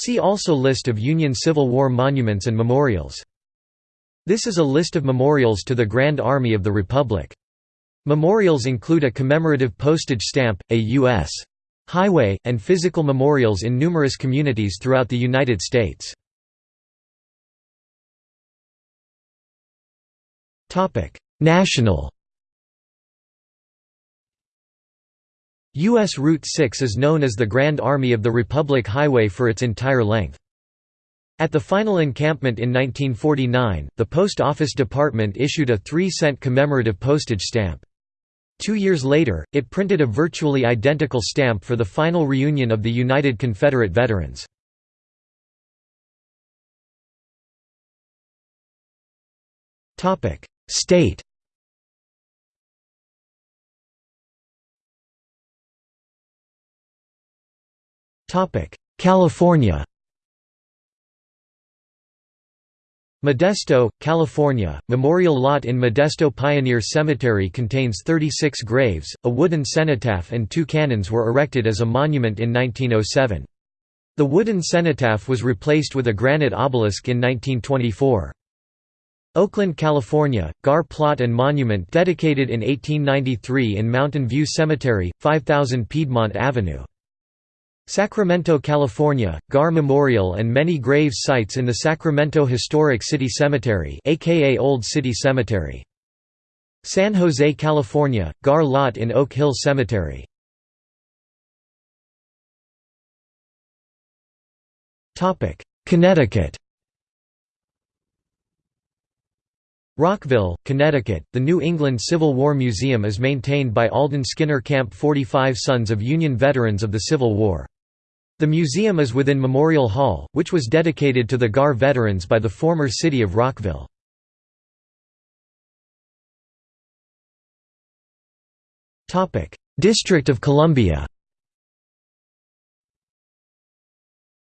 See also List of Union Civil War monuments and memorials. This is a list of memorials to the Grand Army of the Republic. Memorials include a commemorative postage stamp, a U.S. highway, and physical memorials in numerous communities throughout the United States. National U.S. Route 6 is known as the Grand Army of the Republic Highway for its entire length. At the final encampment in 1949, the Post Office Department issued a 3-cent commemorative postage stamp. Two years later, it printed a virtually identical stamp for the final reunion of the United Confederate Veterans. State California Modesto, California, memorial lot in Modesto Pioneer Cemetery contains 36 graves, a wooden cenotaph and two cannons were erected as a monument in 1907. The wooden cenotaph was replaced with a granite obelisk in 1924. Oakland, California, Gar plot and monument dedicated in 1893 in Mountain View Cemetery, 5000 Piedmont Avenue. Sacramento, California, Gar Memorial and many grave sites in the Sacramento Historic City Cemetery aka Old City Cemetery. San Jose, California, Gar Lot in Oak Hill Cemetery. Connecticut Rockville, Connecticut, the New England Civil War Museum is maintained by Alden Skinner Camp 45 Sons of Union Veterans of the Civil War. The museum is within Memorial Hall, which was dedicated to the GAR veterans by the former city of Rockville. District of Columbia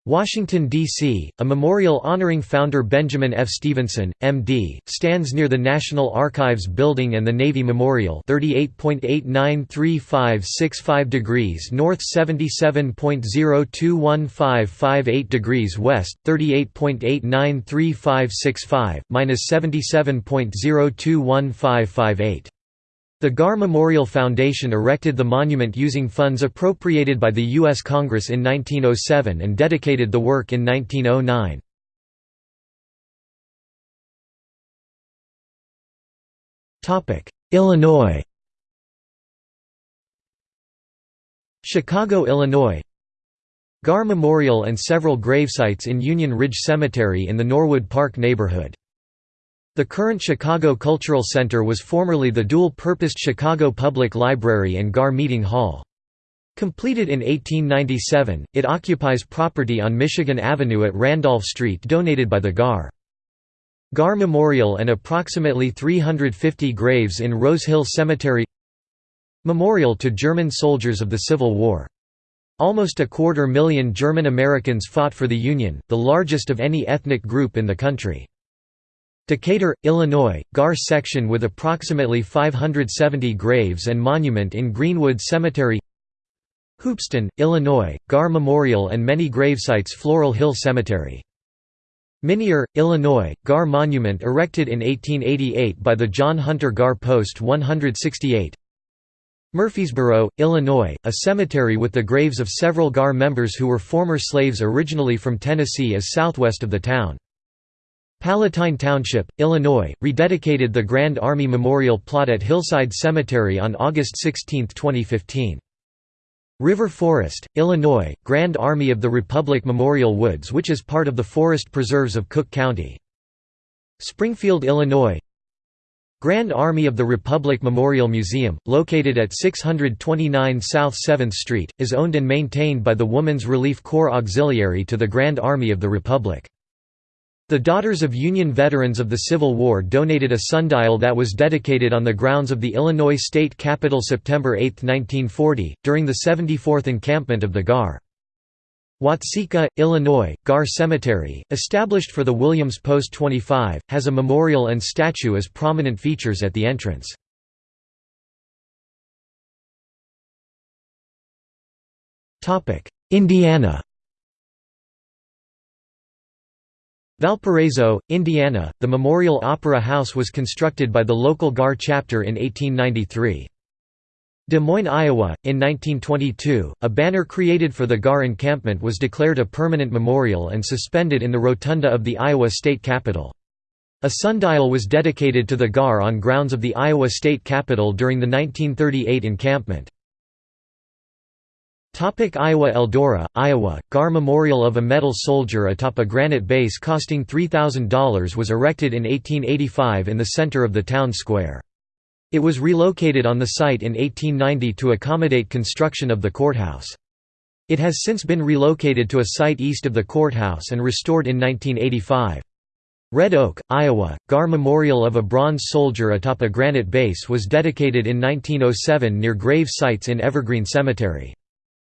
Washington, D.C., a memorial honoring founder Benjamin F. Stephenson, M.D., stands near the National Archives Building and the Navy Memorial 38.893565 degrees north 77.021558 degrees west, 38.893565, minus 77.021558. The Gar Memorial Foundation erected the monument using funds appropriated by the U.S. Congress in 1907 and dedicated the work in 1909. Illinois Chicago, Illinois Gar Memorial and several gravesites in Union Ridge Cemetery in the Norwood Park neighborhood. The current Chicago Cultural Center was formerly the dual-purposed Chicago Public Library and GAR Meeting Hall. Completed in 1897, it occupies property on Michigan Avenue at Randolph Street donated by the GAR. GAR Memorial and approximately 350 graves in Rose Hill Cemetery Memorial to German soldiers of the Civil War. Almost a quarter million German Americans fought for the Union, the largest of any ethnic group in the country. Decatur, Illinois, GAR section with approximately 570 graves and monument in Greenwood Cemetery Hoopeston, Illinois, GAR Memorial and many gravesites Floral Hill Cemetery. Minier, Illinois, GAR Monument erected in 1888 by the John Hunter GAR Post 168 Murfreesboro, Illinois, a cemetery with the graves of several GAR members who were former slaves originally from Tennessee is southwest of the town. Palatine Township, Illinois, rededicated the Grand Army Memorial plot at Hillside Cemetery on August 16, 2015. River Forest, Illinois, Grand Army of the Republic Memorial Woods which is part of the forest preserves of Cook County. Springfield, Illinois Grand Army of the Republic Memorial Museum, located at 629 South 7th Street, is owned and maintained by the Woman's Relief Corps Auxiliary to the Grand Army of the Republic. The Daughters of Union Veterans of the Civil War donated a sundial that was dedicated on the grounds of the Illinois State Capitol September 8, 1940, during the 74th encampment of the GAR. Watseka, Illinois, GAR Cemetery, established for the Williams Post 25, has a memorial and statue as prominent features at the entrance. Indiana Valparaiso, Indiana, the Memorial Opera House was constructed by the local GAR chapter in 1893. Des Moines, Iowa, in 1922, a banner created for the GAR encampment was declared a permanent memorial and suspended in the rotunda of the Iowa State Capitol. A sundial was dedicated to the GAR on grounds of the Iowa State Capitol during the 1938 encampment. Topic Iowa Eldora, Iowa, GAR Memorial of a Metal Soldier atop a granite base costing $3,000 was erected in 1885 in the center of the town square. It was relocated on the site in 1890 to accommodate construction of the courthouse. It has since been relocated to a site east of the courthouse and restored in 1985. Red Oak, Iowa, GAR Memorial of a Bronze Soldier atop a granite base was dedicated in 1907 near grave sites in Evergreen Cemetery.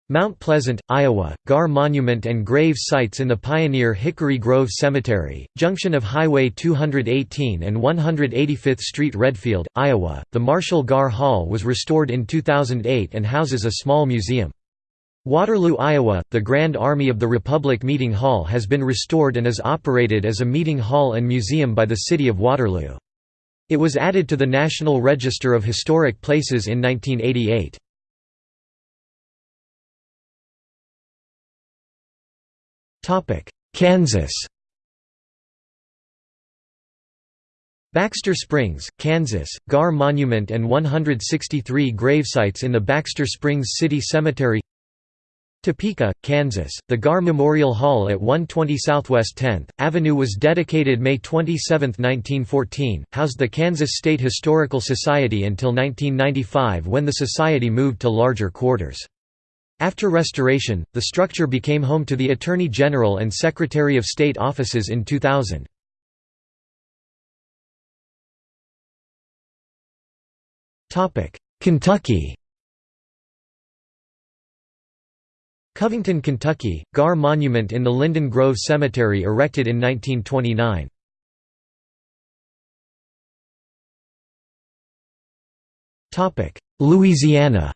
Mount Pleasant, Iowa, GAR Monument and grave sites in the Pioneer Hickory Grove Cemetery, junction of Highway 218 and 185th Street Redfield, Iowa. The Marshall GAR Hall was restored in 2008 and houses a small museum. Waterloo, Iowa, the Grand Army of the Republic Meeting Hall has been restored and is operated as a meeting hall and museum by the City of Waterloo. It was added to the National Register of Historic Places in 1988. Kansas Baxter Springs, Kansas, GAR Monument and 163 gravesites in the Baxter Springs City Cemetery Topeka, Kansas, the GAR Memorial Hall at 120 Southwest 10th Avenue was dedicated May 27, 1914, housed the Kansas State Historical Society until 1995 when the society moved to larger quarters. After restoration, the structure became home to the Attorney General and Secretary of State offices in 2000. Kentucky Covington, Kentucky, Gar Monument in the Linden Grove Cemetery erected in 1929. Louisiana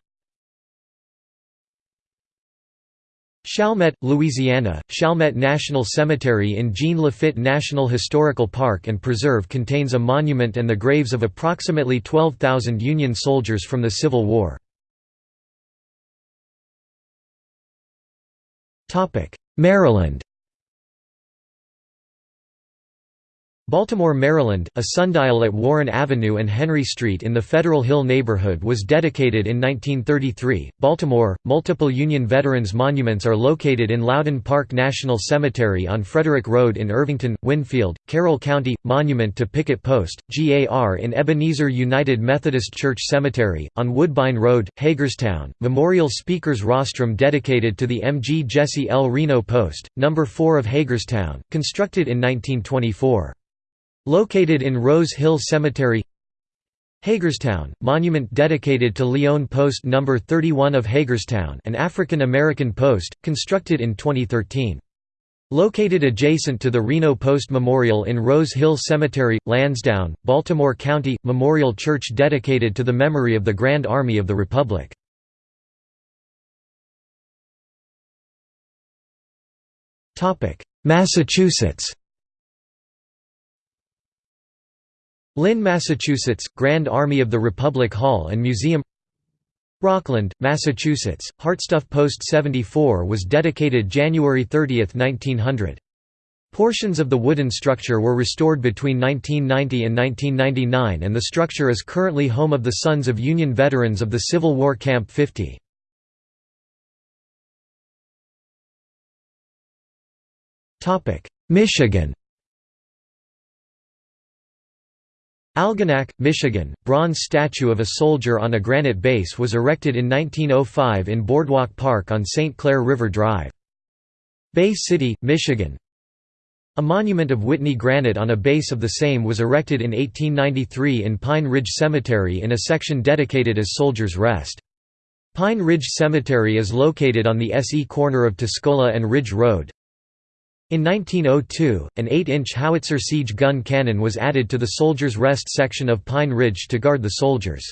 Chalmette, Louisiana, Chalmette National Cemetery in Jean Lafitte National Historical Park and Preserve contains a monument and the graves of approximately 12,000 Union soldiers from the Civil War. Maryland Baltimore, Maryland, a sundial at Warren Avenue and Henry Street in the Federal Hill neighborhood was dedicated in 1933. Baltimore, multiple Union veterans monuments are located in Loudon Park National Cemetery on Frederick Road in Irvington, Winfield, Carroll County, monument to Picket Post, GAR in Ebenezer United Methodist Church Cemetery, on Woodbine Road, Hagerstown, memorial speakers rostrum dedicated to the MG Jesse L. Reno Post, No. 4 of Hagerstown, constructed in 1924. Located in Rose Hill Cemetery Hagerstown, monument dedicated to Leon Post No. 31 of Hagerstown an African-American post, constructed in 2013. Located adjacent to the Reno Post Memorial in Rose Hill Cemetery, Lansdowne, Baltimore County, memorial church dedicated to the memory of the Grand Army of the Republic. Massachusetts Lynn, Massachusetts, Grand Army of the Republic Hall and Museum Rockland, Massachusetts, Hartsuff Post 74 was dedicated January 30, 1900. Portions of the wooden structure were restored between 1990 and 1999 and the structure is currently home of the Sons of Union Veterans of the Civil War Camp 50. Michigan Algonac, Michigan, bronze statue of a soldier on a granite base was erected in 1905 in Boardwalk Park on St. Clair River Drive. Bay City, Michigan A monument of Whitney granite on a base of the same was erected in 1893 in Pine Ridge Cemetery in a section dedicated as Soldiers' Rest. Pine Ridge Cemetery is located on the SE corner of Tuscola and Ridge Road. In 1902, an 8-inch howitzer siege gun cannon was added to the Soldiers' Rest section of Pine Ridge to guard the soldiers.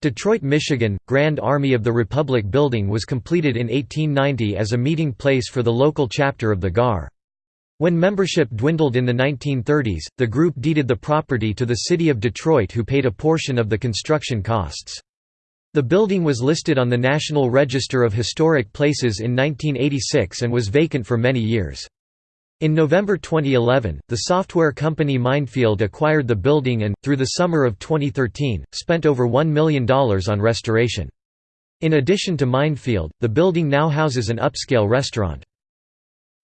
Detroit, Michigan, Grand Army of the Republic building was completed in 1890 as a meeting place for the local chapter of the GAR. When membership dwindled in the 1930s, the group deeded the property to the city of Detroit who paid a portion of the construction costs. The building was listed on the National Register of Historic Places in 1986 and was vacant for many years. In November 2011, the software company Mindfield acquired the building and, through the summer of 2013, spent over $1 million on restoration. In addition to Mindfield, the building now houses an upscale restaurant.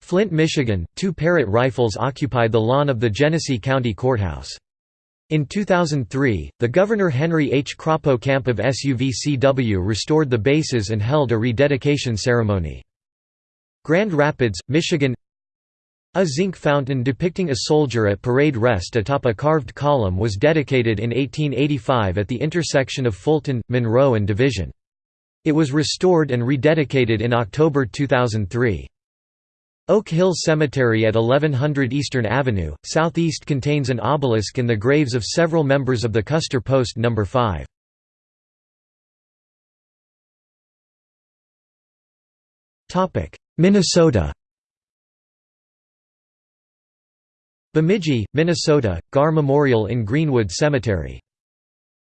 Flint, Michigan, two Parrott rifles occupy the lawn of the Genesee County Courthouse. In 2003, the Governor Henry H. Crapo Camp of SUVCW restored the bases and held a rededication ceremony. Grand Rapids, Michigan a zinc fountain depicting a soldier at parade rest atop a carved column was dedicated in 1885 at the intersection of Fulton, Monroe and Division. It was restored and rededicated in October 2003. Oak Hill Cemetery at 1100 Eastern Avenue, southeast contains an obelisk in the graves of several members of the Custer Post No. 5. Minnesota Bemidji, Minnesota, Gar Memorial in Greenwood Cemetery.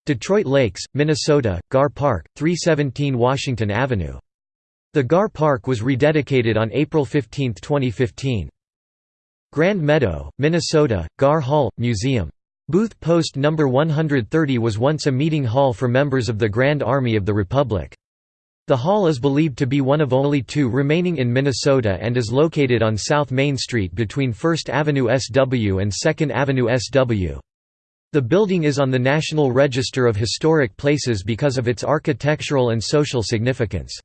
Detroit Lakes, Minnesota, Gar Park, 317 Washington Avenue. The Gar Park was rededicated on April 15, 2015. Grand Meadow, Minnesota, Gar Hall, Museum. Booth Post No. 130 was once a meeting hall for members of the Grand Army of the Republic. The hall is believed to be one of only two remaining in Minnesota and is located on South Main Street between 1st Avenue SW and 2nd Avenue SW. The building is on the National Register of Historic Places because of its architectural and social significance.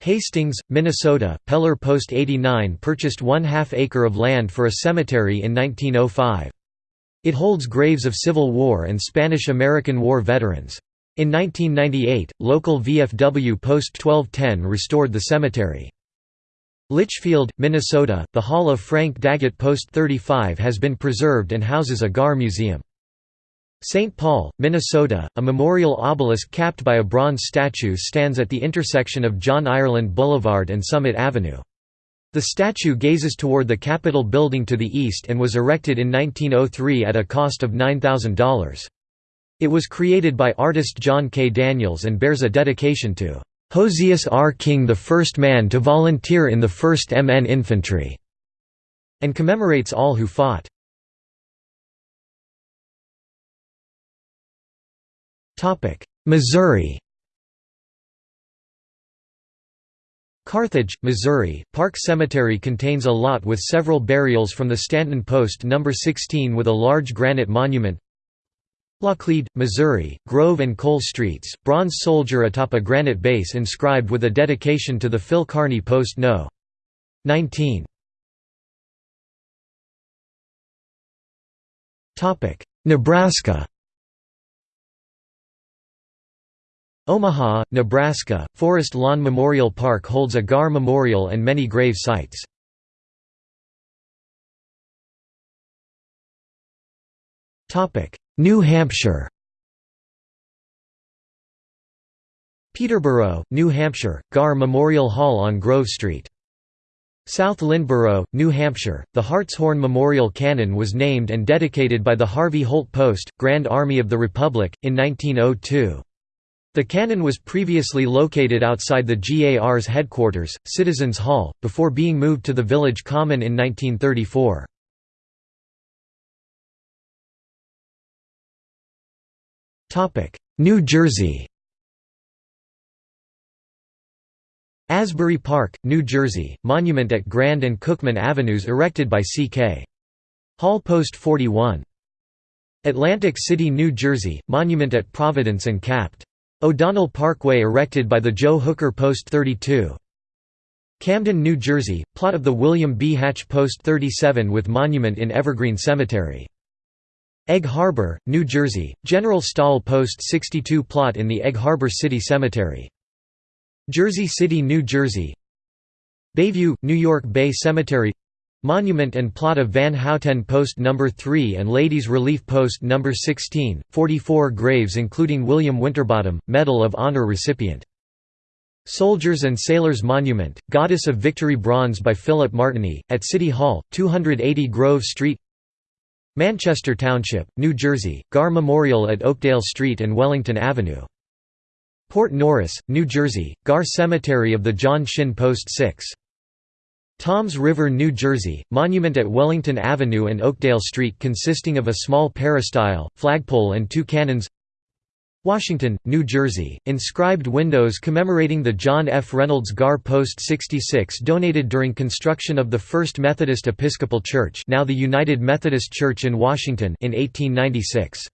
Hastings, Minnesota, Peller Post 89 purchased one half acre of land for a cemetery in 1905. It holds graves of Civil War and Spanish–American War veterans. In 1998, local VFW Post 1210 restored the cemetery. Litchfield, Minnesota, the Hall of Frank Daggett Post 35 has been preserved and houses a GAR museum. St. Paul, Minnesota, a memorial obelisk capped by a bronze statue stands at the intersection of John Ireland Boulevard and Summit Avenue. The statue gazes toward the Capitol building to the east and was erected in 1903 at a cost of $9,000. It was created by artist John K. Daniels and bears a dedication to Josias R. King the first man to volunteer in the 1st MN Infantry", and commemorates all who fought. Missouri Carthage, Missouri, Park Cemetery contains a lot with several burials from the Stanton Post No. 16 with a large granite monument Laclede, Missouri, Grove and Cole Streets, bronze soldier atop a granite base inscribed with a dedication to the Phil Kearny Post No. 19. Nebraska Omaha, Nebraska, Forest Lawn Memorial Park holds a GAR memorial and many grave sites. New Hampshire Peterborough, New Hampshire, Gar Memorial Hall on Grove Street. South Lyndeborough, New Hampshire, the Hartshorn Memorial Cannon was named and dedicated by the Harvey Holt Post, Grand Army of the Republic, in 1902. The cannon was previously located outside the GAR's headquarters, Citizens Hall, before being moved to the village common in 1934. New Jersey Asbury Park, New Jersey, monument at Grand and Cookman Avenues erected by C.K. Hall Post 41. Atlantic City, New Jersey, monument at Providence and Capt. O'Donnell Parkway erected by the Joe Hooker Post 32. Camden, New Jersey, plot of the William B. Hatch Post 37 with monument in Evergreen Cemetery. Egg Harbor, New Jersey, General Stahl Post 62 plot in the Egg Harbor City Cemetery. Jersey City, New Jersey Bayview, New York Bay Cemetery Monument and plot of Van Houten Post No. 3 and Ladies Relief Post No. 16, 44 graves including William Winterbottom, Medal of Honor recipient. Soldiers and Sailors Monument, Goddess of Victory Bronze by Philip Martiny, at City Hall, 280 Grove Street Manchester Township, New Jersey, Gar Memorial at Oakdale Street and Wellington Avenue. Port Norris, New Jersey, Gar Cemetery of the John Shinn Post 6. Toms River, New Jersey, monument at Wellington Avenue and Oakdale Street consisting of a small peristyle, flagpole and two cannons Washington, New Jersey, inscribed windows commemorating the John F. Reynolds Gar Post 66 donated during construction of the First Methodist Episcopal Church now the United Methodist Church in Washington in 1896.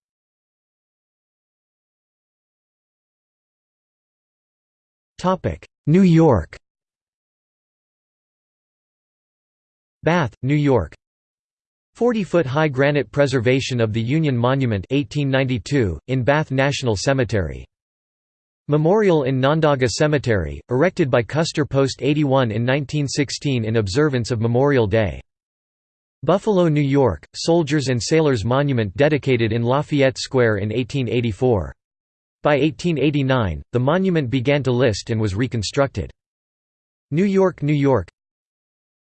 New York Bath, New York 40-foot-high granite preservation of the Union Monument 1892, in Bath National Cemetery. Memorial in Nondaga Cemetery, erected by Custer Post 81 in 1916 in observance of Memorial Day. Buffalo, New York, Soldiers and Sailors Monument dedicated in Lafayette Square in 1884. By 1889, the monument began to list and was reconstructed. New York, New York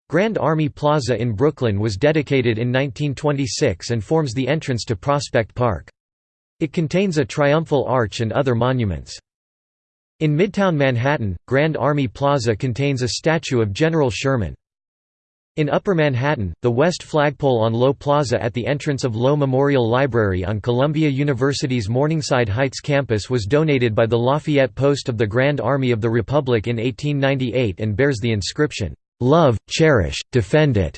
Grand Army Plaza in Brooklyn was dedicated in 1926 and forms the entrance to Prospect Park. It contains a triumphal arch and other monuments. In Midtown Manhattan, Grand Army Plaza contains a statue of General Sherman. In Upper Manhattan, the west flagpole on Low Plaza at the entrance of Low Memorial Library on Columbia University's Morningside Heights campus was donated by the Lafayette Post of the Grand Army of the Republic in 1898 and bears the inscription, Love, cherish, defend it.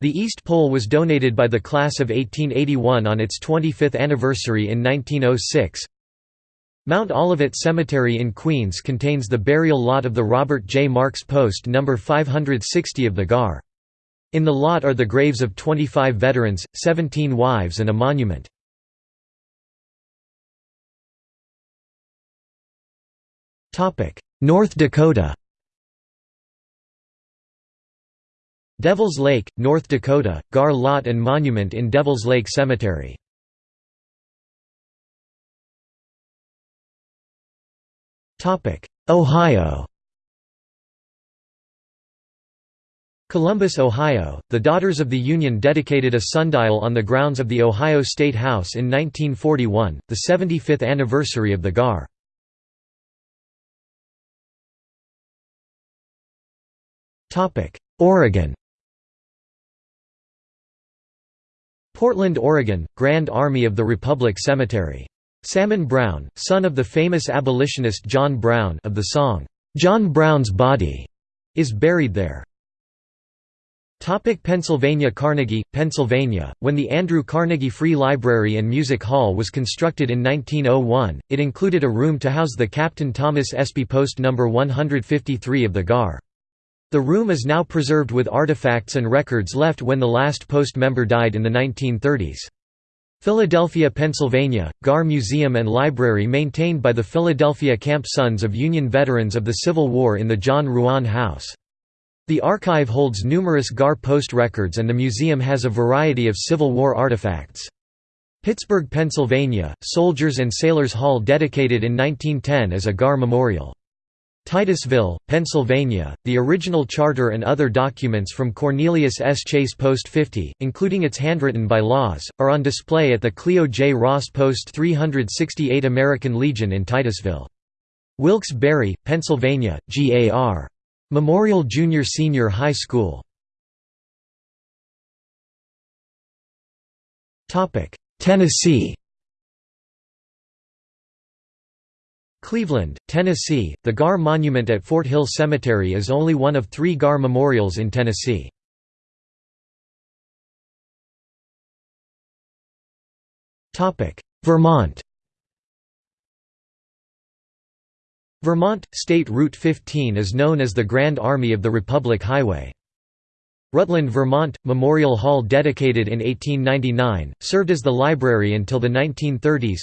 The East Pole was donated by the class of 1881 on its 25th anniversary in 1906. Mount Olivet Cemetery in Queens contains the burial lot of the Robert J. Marks Post No. 560 of the GAR. In the lot are the graves of 25 veterans, 17 wives and a monument. North Dakota Devils Lake, North Dakota, Gar Lot and Monument in Devils Lake Cemetery. Ohio Columbus, Ohio, the Daughters of the Union dedicated a sundial on the grounds of the Ohio State House in 1941, the 75th anniversary of the GAR. Oregon Portland, Oregon, Grand Army of the Republic Cemetery. Salmon Brown, son of the famous abolitionist John Brown of the song, "'John Brown's Body' is buried there. Topic Pennsylvania Carnegie, Pennsylvania, when the Andrew Carnegie Free Library and Music Hall was constructed in 1901, it included a room to house the Captain Thomas Espy Post No. 153 of the GAR. The room is now preserved with artifacts and records left when the last post member died in the 1930s. Philadelphia, Pennsylvania, GAR Museum and Library maintained by the Philadelphia Camp Sons of Union Veterans of the Civil War in the John Ruan House. The archive holds numerous GAR post records and the museum has a variety of Civil War artifacts. Pittsburgh, Pennsylvania, Soldiers and Sailors Hall dedicated in 1910 as a GAR memorial. Titusville, Pennsylvania, the original charter and other documents from Cornelius S. Chase Post 50, including its handwritten bylaws, are on display at the Cleo J. Ross Post 368 American Legion in Titusville. Wilkes-Barre, Pennsylvania, G.A.R. Memorial Junior Senior High School. Tennessee Cleveland, Tennessee, the Gar Monument at Fort Hill Cemetery is only one of three Gar memorials in Tennessee. Vermont Vermont, State Route 15 is known as the Grand Army of the Republic Highway. Rutland, Vermont, Memorial Hall dedicated in 1899, served as the library until the 1930s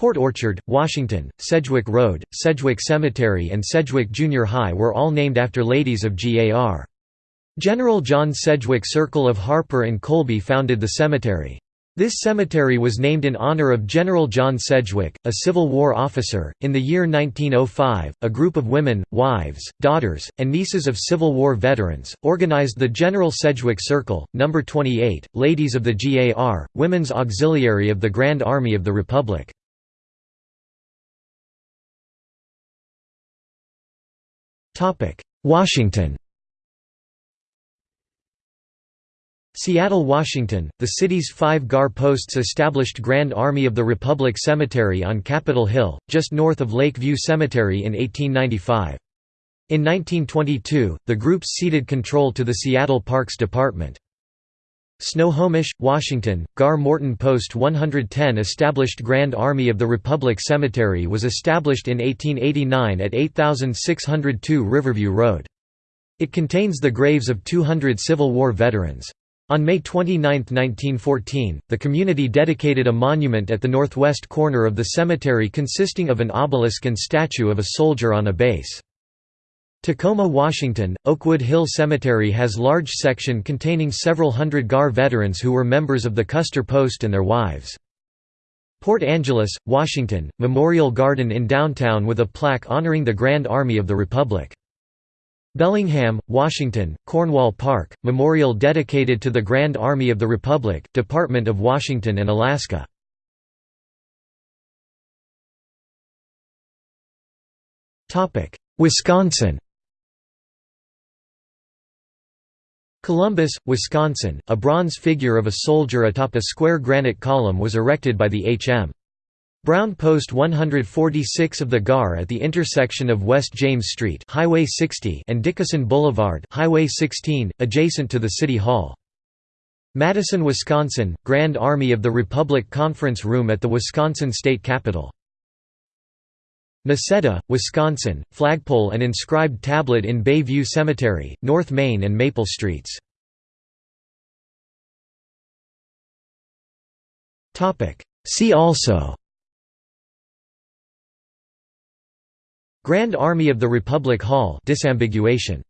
Port Orchard, Washington, Sedgwick Road, Sedgwick Cemetery and Sedgwick Junior High were all named after ladies of GAR. General John Sedgwick Circle of Harper and Colby founded the cemetery. This cemetery was named in honor of General John Sedgwick, a Civil War officer. In the year 1905, a group of women, wives, daughters, and nieces of Civil War veterans organized the General Sedgwick Circle, number 28, Ladies of the GAR, Women's Auxiliary of the Grand Army of the Republic. Washington Seattle, Washington, the city's five GAR posts established Grand Army of the Republic Cemetery on Capitol Hill, just north of Lake View Cemetery in 1895. In 1922, the group ceded control to the Seattle Parks Department. Snohomish, Washington, Gar Morton Post 110 established Grand Army of the Republic Cemetery was established in 1889 at 8602 Riverview Road. It contains the graves of 200 Civil War veterans. On May 29, 1914, the community dedicated a monument at the northwest corner of the cemetery consisting of an obelisk and statue of a soldier on a base. Tacoma, Washington, Oakwood Hill Cemetery has large section containing several hundred GAR veterans who were members of the Custer Post and their wives. Port Angeles, Washington, Memorial Garden in downtown with a plaque honoring the Grand Army of the Republic. Bellingham, Washington, Cornwall Park, memorial dedicated to the Grand Army of the Republic, Department of Washington and Alaska. Wisconsin Columbus, Wisconsin, a bronze figure of a soldier atop a square granite column was erected by the H.M. Brown Post 146 of the GAR at the intersection of West James Street Highway 60 and Dickinson Boulevard Highway 16, adjacent to the City Hall. Madison, Wisconsin, Grand Army of the Republic Conference Room at the Wisconsin State Capitol. Necedah, Wisconsin, flagpole and inscribed tablet in Bayview Cemetery, North Main and Maple Streets. See also. Grand Army of the Republic Hall. Disambiguation